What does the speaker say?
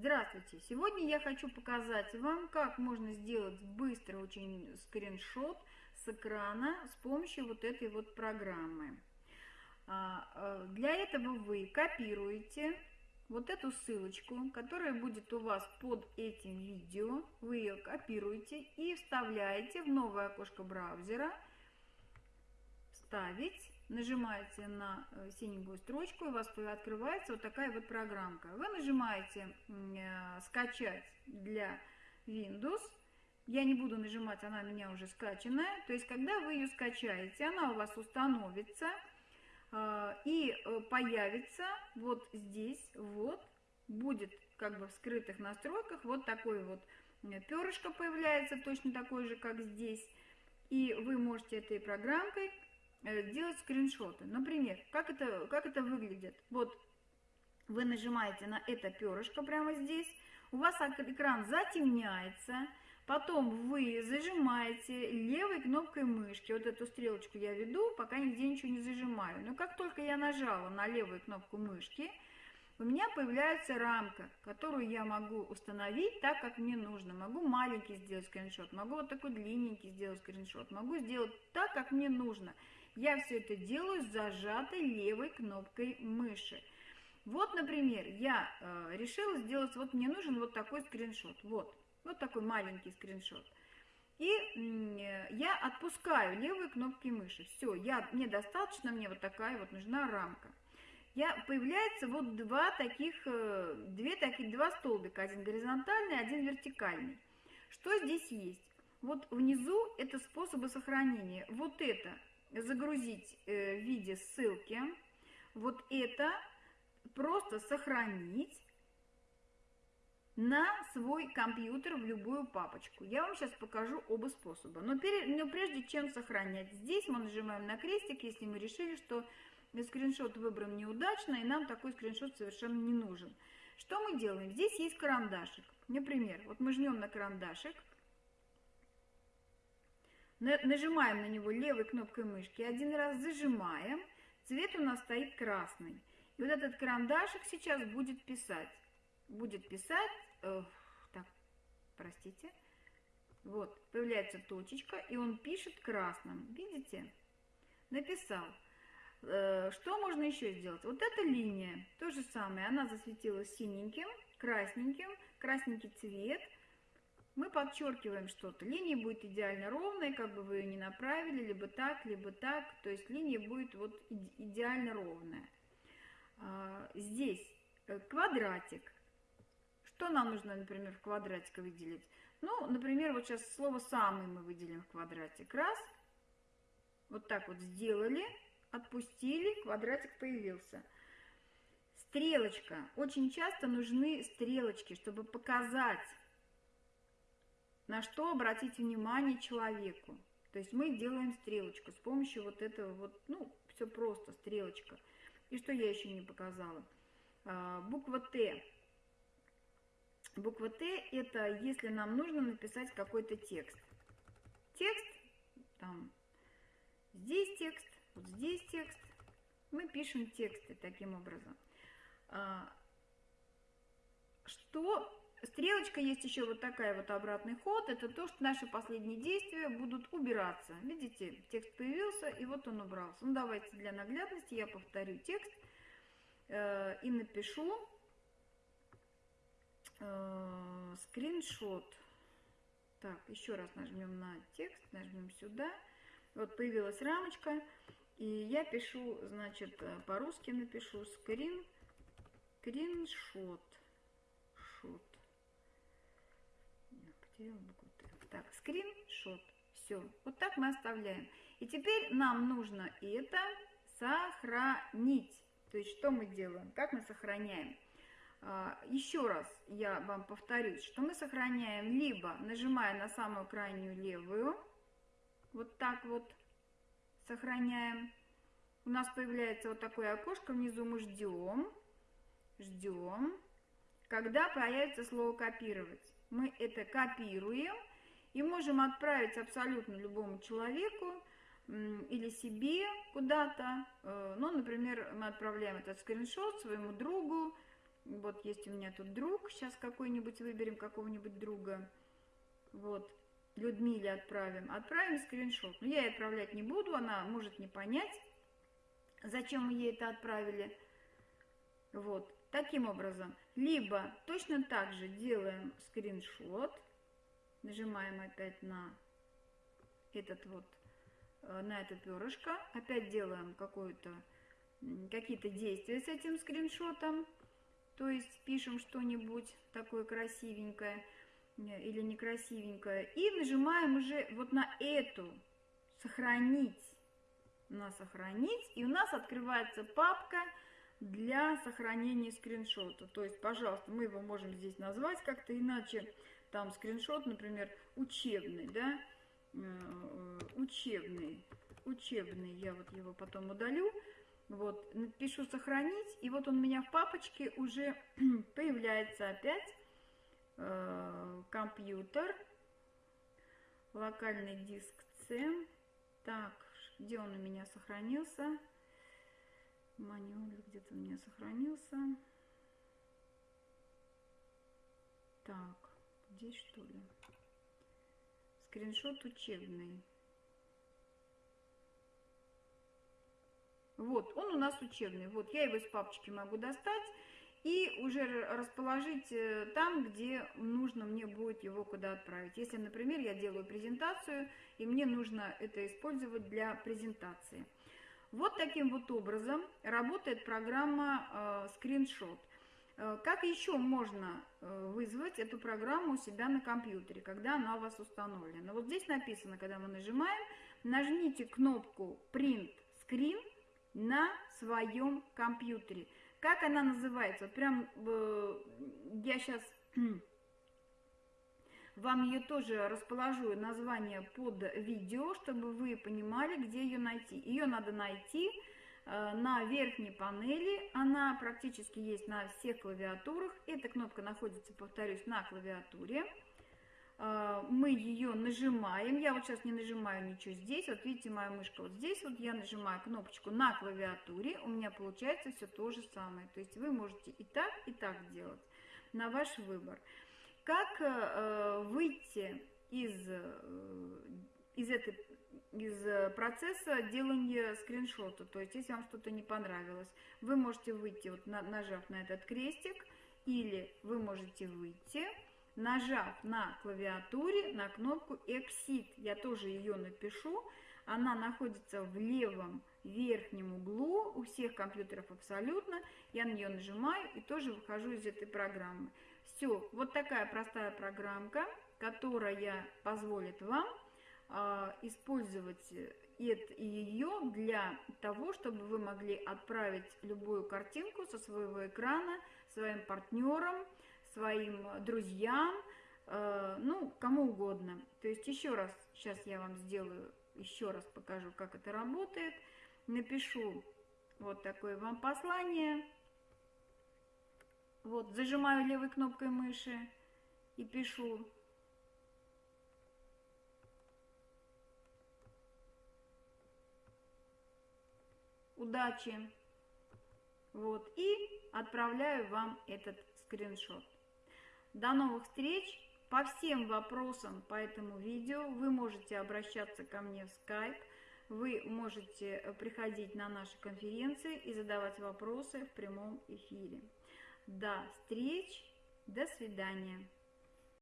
Здравствуйте! Сегодня я хочу показать вам, как можно сделать быстро очень скриншот с экрана с помощью вот этой вот программы. А, э, для этого вы копируете вот эту ссылочку, которая будет у вас под этим видео. Вы ее копируете и вставляете в новое окошко браузера «Вставить» нажимаете на э, синенькую строчку, у вас открывается вот такая вот программка. Вы нажимаете э, «Скачать для Windows». Я не буду нажимать, она у меня уже скачанная. То есть, когда вы ее скачаете, она у вас установится э, и появится вот здесь, вот, будет как бы в скрытых настройках вот такой вот перышко появляется, точно такой же, как здесь. И вы можете этой программкой делать скриншоты. Например, как это, как это выглядит? Вот вы нажимаете на это перышко прямо здесь, у вас экран затемняется, потом вы зажимаете левой кнопкой мышки, вот эту стрелочку я веду, пока нигде ничего не зажимаю. Но как только я нажала на левую кнопку мышки, у меня появляется рамка, которую я могу установить так, как мне нужно. Могу маленький сделать скриншот, могу вот такой длинненький сделать скриншот, могу сделать так, как мне нужно. Я все это делаю с зажатой левой кнопкой мыши. Вот, например, я э, решила сделать, вот мне нужен вот такой скриншот, вот, вот такой маленький скриншот. И э, я отпускаю левые кнопки мыши. Все, я, мне достаточно, мне вот такая вот нужна рамка. Я, появляется вот два таких, э, две таких, два столбика, один горизонтальный, один вертикальный. Что здесь есть? Вот внизу это способы сохранения. Вот это загрузить э, в виде ссылки. Вот это просто сохранить на свой компьютер в любую папочку. Я вам сейчас покажу оба способа. Но, перед, но прежде чем сохранять, здесь мы нажимаем на крестик, если мы решили, что скриншот выбран неудачно, и нам такой скриншот совершенно не нужен. Что мы делаем? Здесь есть карандашик. Например, вот мы жмем на карандашик, Нажимаем на него левой кнопкой мышки, один раз зажимаем, цвет у нас стоит красный. И вот этот карандашик сейчас будет писать. Будет писать, э, так, простите, вот, появляется точечка, и он пишет красным. Видите? Написал. Э, что можно еще сделать? Вот эта линия, то же самое, она засветилась синеньким, красненьким, красненький цвет – мы подчеркиваем что-то. Линия будет идеально ровная, как бы вы ее не направили, либо так, либо так. То есть линия будет вот идеально ровная. А, здесь э, квадратик. Что нам нужно, например, в квадратик выделить? Ну, например, вот сейчас слово «самый» мы выделим в квадратик. Раз. Вот так вот сделали, отпустили, квадратик появился. Стрелочка. Очень часто нужны стрелочки, чтобы показать на что обратить внимание человеку. То есть мы делаем стрелочку с помощью вот этого вот, ну, все просто, стрелочка. И что я еще не показала? А, буква Т. Буква Т это если нам нужно написать какой-то текст. Текст, там, здесь текст, вот здесь текст. Мы пишем тексты таким образом. А, что Стрелочка есть еще вот такая вот обратный ход. Это то, что наши последние действия будут убираться. Видите, текст появился, и вот он убрался. Ну, давайте для наглядности я повторю текст э, и напишу э, скриншот. Так, еще раз нажмем на текст, нажмем сюда. Вот появилась рамочка, и я пишу, значит, э, по-русски напишу скрин, скриншот. Шот Так, скриншот. Все. Вот так мы оставляем. И теперь нам нужно это сохранить. То есть что мы делаем? Как мы сохраняем? А, еще раз я вам повторюсь, что мы сохраняем либо нажимая на самую крайнюю левую, вот так вот сохраняем. У нас появляется вот такое окошко, внизу мы ждем, ждем, когда появится слово копировать мы это копируем и можем отправить абсолютно любому человеку или себе куда-то. Э, ну, например, мы отправляем этот скриншот своему другу, Вот есть у меня тут друг, сейчас какой-нибудь выберем какого-нибудь друга. Вот, Людмиле отправим. Отправим скриншот. Но я ей отправлять не буду, она может не понять, зачем мы ей это отправили. Вот, таким образом. Либо точно так же делаем скриншот, нажимаем опять на этот вот, э, на это перышко, опять делаем какое-то какие-то действия с этим скриншотом, то есть пишем что-нибудь такое красивенькое э, или некрасивенькое, и нажимаем уже вот на эту «Сохранить», на «Сохранить», и у нас открывается папка для сохранения скриншота. То есть, пожалуйста, мы его можем здесь назвать как-то иначе, там скриншот, например, учебный, да, э, учебный, учебный, я вот его потом удалю, вот, напишу сохранить, и вот он у меня в папочке уже появляется опять. Э, компьютер, локальный диск C. Так, где он у меня сохранился? Манюаль где-то у меня сохранился. Так, здесь что ли? Скриншот учебный. Вот, он у нас учебный. Вот, я его из папочки могу достать и уже расположить э, там, где нужно мне будет его куда отправить. Если, например, я делаю презентацию, и мне нужно это использовать для презентации. Вот таким вот образом работает программа э, скриншот. Э, как еще можно э, вызвать эту программу у себя на компьютере, когда она у вас установлена? Вот здесь написано, когда мы нажимаем, нажмите кнопку Print Screen, на своем компьютере. Как она называется? Вот прям я сейчас вам ее тоже расположу название под видео, чтобы вы понимали, где ее найти. Ее надо найти э, на верхней панели, она практически есть на всех клавиатурах. Эта кнопка находится, повторюсь, на клавиатуре. А, мы ее нажимаем. Я вот сейчас не нажимаю ничего здесь. Вот видите, моя мышка вот здесь. Вот я нажимаю кнопочку на клавиатуре. У меня получается все то же самое. То есть вы можете и так, и так делать. На ваш выбор. Как э, выйти из, э, из, этой, из процесса делания скриншота? То есть если вам что-то не понравилось, вы можете выйти, вот нажав на этот крестик, или вы можете выйти нажав на клавиатуре на кнопку Exit. Я тоже ее напишу. Она находится в левом верхнем углу, у всех компьютеров абсолютно. Я на нее нажимаю и тоже выхожу из этой программы. Все, вот такая простая программка, которая позволит вам э, использовать ее для того, чтобы вы могли отправить любую картинку со своего экрана своим партнерам, своим друзьям, э, ну, кому угодно. То есть еще раз, сейчас я вам сделаю, еще раз покажу, как это работает. Напишу вот такое вам послание. Вот, зажимаю левой кнопкой мыши и пишу удачи. Вот, и отправляю вам этот скриншот. До новых встреч! По всем вопросам по этому видео вы можете обращаться ко мне в Skype, вы можете приходить на наши конференции и задавать вопросы в прямом эфире. До встреч, до свидания!